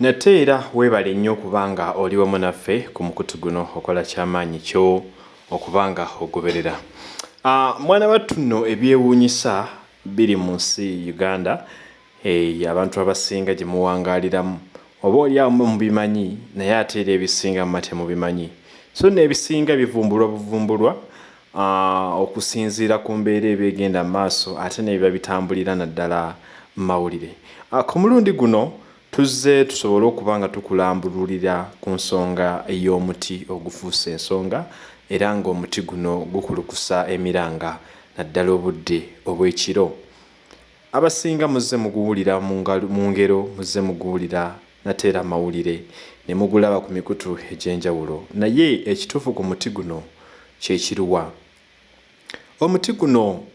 nate era weebale nnyo okuba nga oli wamu naffe ku mukutu guno okola kyamaanyi kyo okuba nga ogoberera. Uh, mwana wattu nno ebyewuunyisa biri mu nsi uganda hey, abantu abasinga gye muwangaaliramu oba oli awo mubimanyi naye ate era ebisinga muma temubimanyi so n'ebisinga bivumbulwa buvumbulwa uh, okusinziira ku mbeera ebyegenda mu maaso ate nebiba bitambulira naddala mu mawulire. Uh, ku mulundi guno tuzze tusobole okuba nga tukulambululira ku nsonga ey'omuti ogufuusa ensonga era ng'omuti guno gukulukusa emiranga naddala obudde obw'ekiro. Abasinga muzze muguwulira mu ngero muzze muguwulira nate era mawulire ne mugulaba ku mikutu egy'enjawulo. Naye ekituufu ku muti guno kyekiruwa omuti guno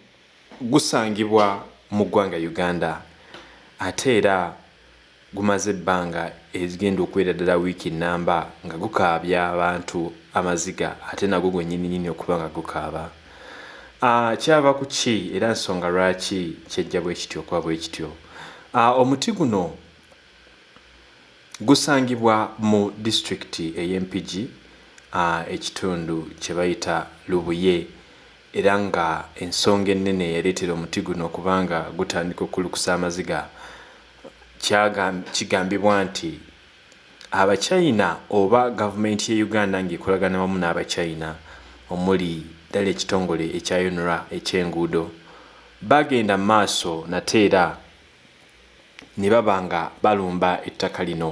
gusangibwa mu ggwanga uganda ate era gumaze ebbanga ezigenda okuwera ddala wiiki namba nga gukaabya abantu amaziga ate nagwo gwennyininyini okuba nga gukaaba. Uh, kyava ku ki? Era nsonga lwaki kyejja bwe kityo okuba bwe kityo? Uh, omuti guno gusangibwa mu disitulikiti ey'empigi uh, ekitundu kye bayita lubuye. Era nga ensonga ennene eyaleetera omuti guno okubanga gutandika okulukusa amaziga kigambibwa nti abachina oba gavumenti ye uganda ng'ekolagana wamu n'abachina omuli ddala ekitongole ekyayonera ekyenguudo bagenda mu maaso nate era ne baba nga balumba ettaka lino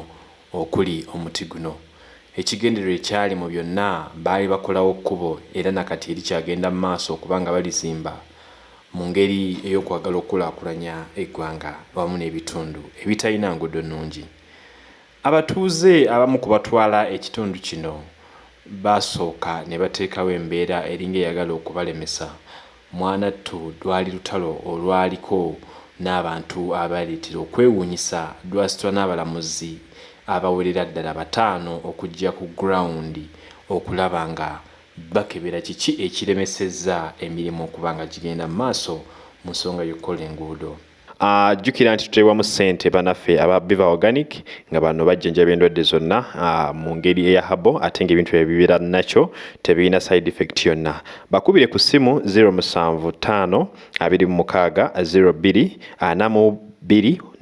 okuli omuti guno. Ekigendererwa ekyali mu byonna baali bakolawo kkubo era nakati erikyagenda mu maaso okuba nga balizimba mu ngeri ey'okwagala okukulaakulanya eggwanga wamu n'ebitundu ebitalina nguudo nnungi. Abatuuze abamu ku batwala ekitundu kino basooka ne bateekawo embeera eringa eyagala okubalemesa. Mwanattu lwali lutalo olwaliko n'abantu abaleetera okwewuunyisa lwasitwa n'abalamuzi abawerera ddala bataano okujja ku gurawundi okulaba nga bakebera kiki ekiremesezza emirimu okuba nga gigenda mu maaso mu nsonga y'okukola enguudo? Jjukira nti tuteebwamu ssente banaffe aba biva organic nga bano bajjanjaba endwadde zonna mu ngeri eya habo ate ng'ebintu bye bibeera nakyo tebirina side effect yonna. Bakubire ku ssimu 075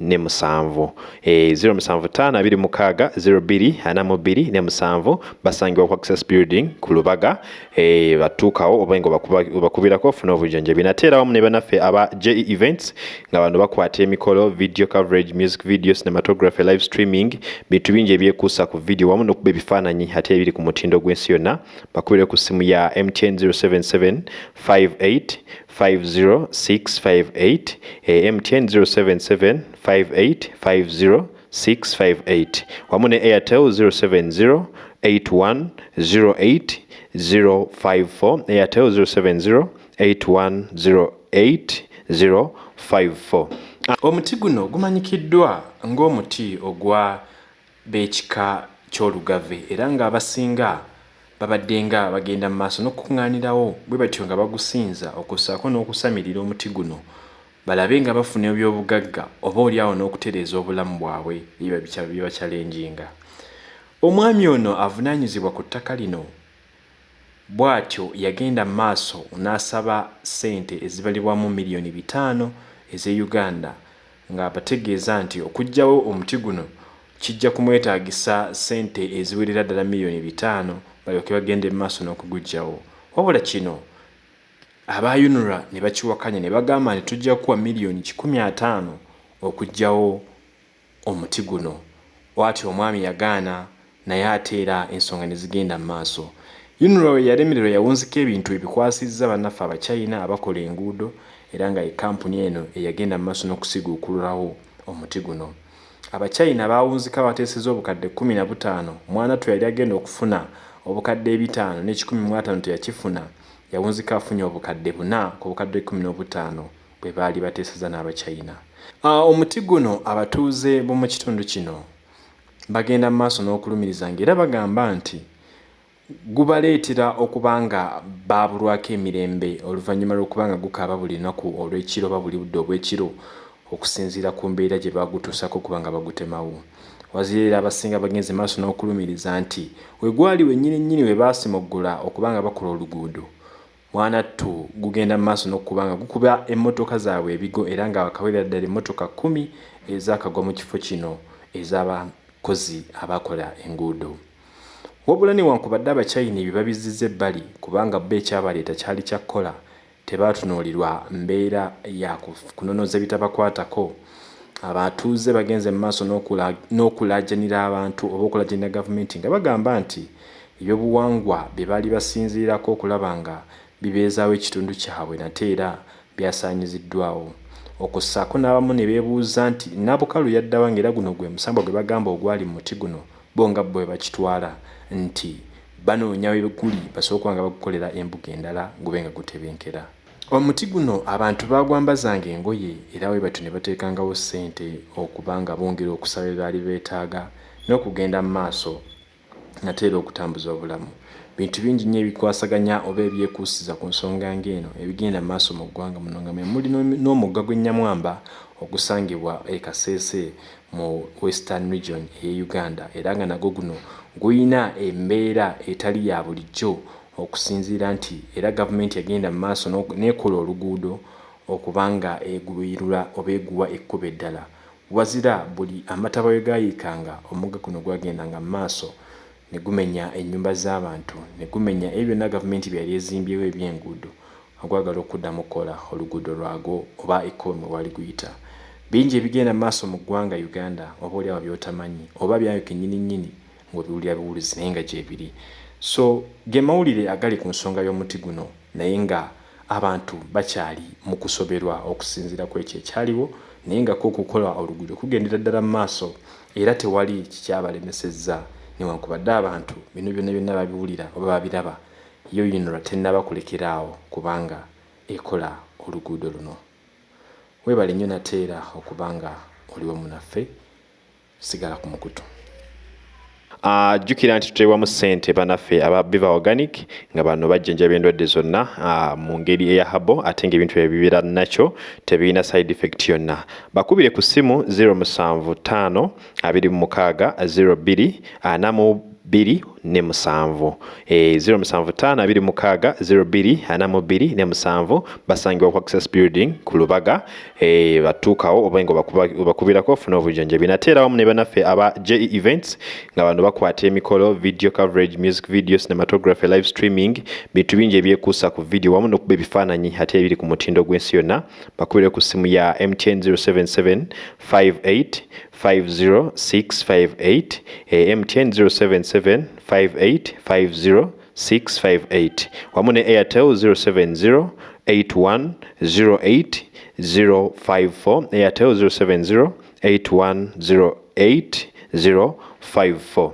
26 02 4 bbiri ne musanvu e, 075 abiri mukaaga 02 ana mu bbiri ne musanvu basangibwa ku access building ku lubaga. E, batuukawo oba nga obakubirako ofuna obujjanjabi. Nate era wamu ne banaffe aba je events nga bano bakwata emikolo video coverage music video cinematography live streaming bintu bingi ebyekuusa ku video wamu n'okuba ebifaananyi ate ebiri ku mutindo gw'ensi yonna. Bakubire ku ssimu ya mtn 077 58 50658 eh, MTN 077 58 50658 wamu ne Airtel 070 81 08 054 Airtel 070 81 08 054 omuti guno gumanyikiddwa ng'omuti ogwa b'ekika ky'olugave era ng'abasinga babadde nga bagenda mu maaso n'okukuŋŋaanirawo bwe batyo nga bagusinza okussaako n'okusamirira omuti guno balabe nga bafuna ebyobugagga oba oliawo n'okutereeza obulamu bwabwe bibakyalenjinga omwami ono avunaanyizibwa ku ttaka lino bw'atyo yagenda mu maaso n'asaba ssente ezibalibwamu miliyoni bitaano ez'e uganda ng'abategeeza nti okuggyawo omuti guno kijja kumwetaagisa ssente eziwerera ddala miliyoni bitaano balyoke bagende mu maaso n'okuguggyawo. Wabula kino abayunura ne bakiwakanya ne bagamba nti tujja kuwa miliyoni kikumi ataano okuggyawo omuti guno. Bw'atyo omwami yagaana naye ate era ensonga ne zigenda mu maaso. Yunura we yalemererwa yawunzika ebintu ebikwasizza bannaffe abachina abakola enguudo era nga ekampuni eno eyagenda mu maaso n'okusiguukululawo omuti guno. Abachina bawunzika bateeseza obukadde kumi na butaano. Mwana tu yali agenda okufuna obukadde ebitaano mu ataano teyakifuna yawunzika afunye obukadde buna ku bukadde kumi n'obutaano bwe baali bateeseza n'abachina. Omuti guno abatuuze b'omu kitundu kino bagenda mu maaso n'okulumiriza ngaera bagamba nti gubaleetera okuba nga baabulwako emirembe oluvannyuma lw'okuba nga gukaaba buli lunaku olw'ekiro oba buli budde obw'ekiro okusinziira ku mbeera gye bagutuusako okuba nga bagutemawo. Wazirira abasinga bagenze maaso n'okulumiriza nti wegwali wennyini nnyini we baasimuggula okubanga bakola oluguudo mwana ttu gugenda mu maaso n'okubanga gukuba emmotoka zaabwe ebigo era nga wakawera ddala emmotoka kumi ezaakagwa mu kifo kino ez'abakozi abakola enguudo. Wabula newankubadde abacyayina ebyo babizizza ebbali kubanga bo ekyabaleeta kyali kyakkola tebaatunuulirwa mbeera ya kunonoza ebitabakwatako. Abatuuze bagenze mu maaso n'okulajanira abantu oba okulajanira gavumenti nga bagamba nti ebyobuwangwa bye baali basinzirirako okulaba nga bibeezaawo ekitundu kyabwe nate era byasaanyiziddwawo okussaako n'abamu ne beebuuza nti nabukalu yaddawa ngaera guno gwe musambo gwe bagamba ogwali mu muti guno bo nga bwe bakitwala nti banoonya weguli basooka nga bagukolera embuga endala gube nga gutebenkera. Omuti guno abantu bagwambazanga engoye era we batyo ne bateekangawo ssente okuba nga bongera okusaba ebaali beetaaga n'okugenda mu maaso nate era okutambuza obulamu bintu bingi nnyo ebikwasaganya oba ebyekuusiza ku nsonga ng'eno ebigenda mu maaso mu ggwanga muno nga muli n'omugga gw'ennyamwamba ogusangibwa e kaseese mu western region eye uganda. Era nga nagwo guno guyina embeera etali ya bulijjo okusinziira nti era gavumenti yagenda mu maaso neekola oluguudo okubanga eguyirula oba eguwa ekkuba eddala. Wazira buli amataba we gayiikanga omugga guno gwagendanga mu maaso ne gumenya ennyumba z'abantu ne gumenya ebyo byonna gavumenti byali ezimbyewo ebyenguudo ogwagala okuddamu kukola oluguudo lwago oba ekkomi wali guyita. Bingi ebigenda mu maaso mu ggwanga uganda oba oliawo byotamanyi oba byayo kennyini nnyini ngaobiwulira biwulizi naye nga gyebiri so ge mawulire agali ku nsonga y'omuti guno naye nga abantu bakyali mu kusoberwa okusinziira ku ekyo ekyaliwo naye nga ko okukola oluguudo kugendera ddala mu maaso era tewali kikyabalemesezza newankubadde abantu bino byonna byonna babiwulira oba babiraba yo yinolwa tennaba kulekeraawo kubanga ekola oluguudo luno. Weebale nnyo nateera okubanga oliwo munaffe sigala ku mukutu jjukira nti tuteebwamu ssente banaffe aba biva organic nga bano bajjanjaba endwadde zonna mu ngeri eya habo ate ngaebintu ebibeera nakyo tebirina side effect yonna. Bakubire ku ssimu 075 26 02 42 ne musanvu e, 0752 ne musanvu basangibwa ku access building ku lubaga. E, batuukawo oba nga obakubirako ofuna obujjanjabi. Nateera wamu ne banaffe aba je events nga bano bakwata emikolo video coverage music video cinematography live streaming bintu bingi ebyekuusa ku video wamu n'okuba ebifaananyi ate ebiri ku mutindo gw'ensi yonna. Bakubire ku ssimu ya mtn 077 58 50658 mtn 077 58 wamu ne airtel 070 8108 airtel 070 8108 054